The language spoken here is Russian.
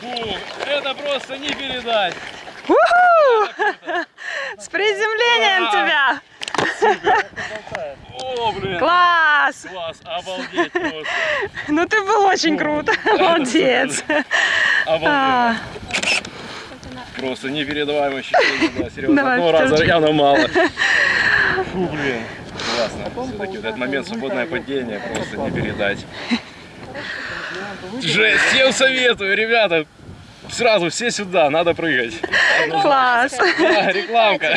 просто не передать. С приземлением тебя! О, блин. Класс! Класс, обалдеть просто. Ну ты был очень круто. Молодец. А, Обалдеть. Просто непередаваемое ощущение, да, серьезно. Давай, Одного раза явно мало. Фу, блин. Классно. Все-таки вот этот момент свободное падение просто не передать. Жесть, всем советую, ребята. Сразу все сюда, надо прыгать. Класс. Да, рекламка.